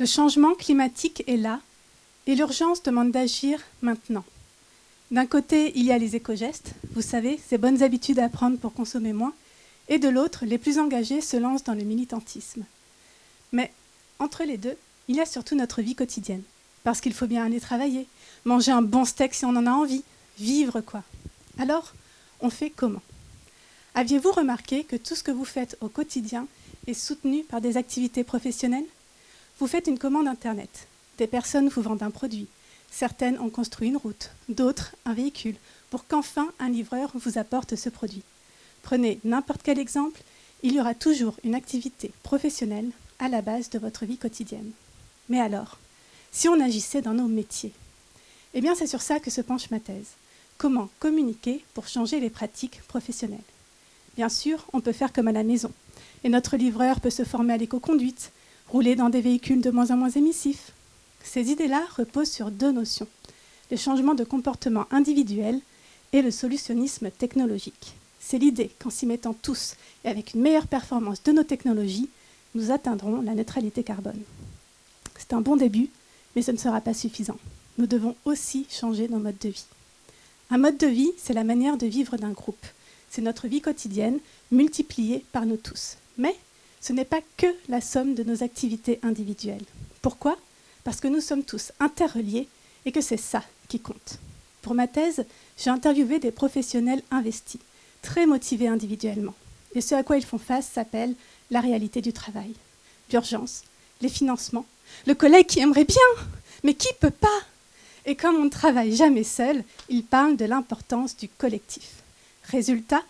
Le changement climatique est là et l'urgence demande d'agir maintenant. D'un côté, il y a les éco-gestes, vous savez, ces bonnes habitudes à prendre pour consommer moins, et de l'autre, les plus engagés se lancent dans le militantisme. Mais entre les deux, il y a surtout notre vie quotidienne, parce qu'il faut bien aller travailler, manger un bon steak si on en a envie, vivre quoi. Alors, on fait comment? Aviez-vous remarqué que tout ce que vous faites au quotidien est soutenu par des activités professionnelles? Vous faites une commande Internet. Des personnes vous vendent un produit. Certaines ont construit une route, d'autres un véhicule, pour qu'enfin un livreur vous apporte ce produit. Prenez n'importe quel exemple, il y aura toujours une activité professionnelle à la base de votre vie quotidienne. Mais alors, si on agissait dans nos métiers? Eh bien, c'est sur ça que se penche ma thèse. Comment communiquer pour changer les pratiques professionnelles? Bien sûr, on peut faire comme à la maison. Et notre livreur peut se former à l'éco-conduite, rouler dans des véhicules de moins en moins émissifs. Ces idées-là reposent sur deux notions, le changement de comportement individuel et le solutionnisme technologique. C'est l'idée qu'en s'y mettant tous et avec une meilleure performance de nos technologies, nous atteindrons la neutralité carbone. C'est un bon début, mais ce ne sera pas suffisant. Nous devons aussi changer nos modes de vie. Un mode de vie, c'est la manière de vivre d'un groupe. C'est notre vie quotidienne multipliée par nous tous. Mais ce n'est pas que la somme de nos activités individuelles. Pourquoi? Parce que nous sommes tous interreliés et que c'est ça qui compte. Pour ma thèse, j'ai interviewé des professionnels investis, très motivés individuellement. Et ce à quoi ils font face s'appelle la réalité du travail. L'urgence, les financements, le collègue qui aimerait bien, mais qui peut pas Et comme on ne travaille jamais seul, ils parlent de l'importance du collectif. Résultat,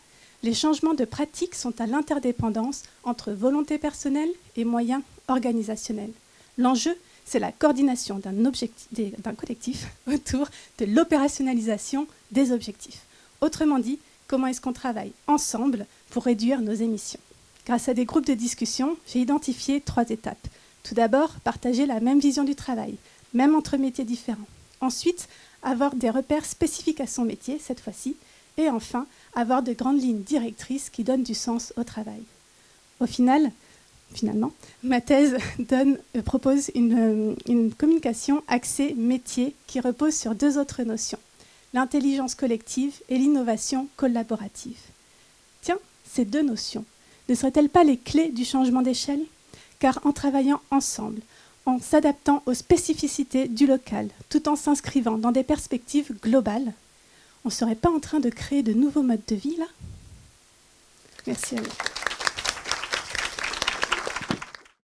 les changements de pratiques sont à l'interdépendance entre volonté personnelle et moyens organisationnels. L'enjeu, c'est la coordination d'un collectif autour de l'opérationnalisation des objectifs. Autrement dit, comment est-ce qu'on travaille ensemble pour réduire nos émissions? Grâce à des groupes de discussion, j'ai identifié trois étapes. Tout d'abord, partager la même vision du travail, même entre métiers différents. Ensuite, avoir des repères spécifiques à son métier, cette fois-ci. Et enfin, avoir de grandes lignes directrices qui donnent du sens au travail. Au final, finalement, ma thèse euh, propose euh, une communication axée métier qui repose sur deux autres notions, l'intelligence collective et l'innovation collaborative. Tiens, ces deux notions, ne seraient-elles pas les clés du changement d'échelle? Car en travaillant ensemble, en s'adaptant aux spécificités du local, tout en s'inscrivant dans des perspectives globales, on ne serait pas en train de créer de nouveaux modes de vie là? Merci à vous.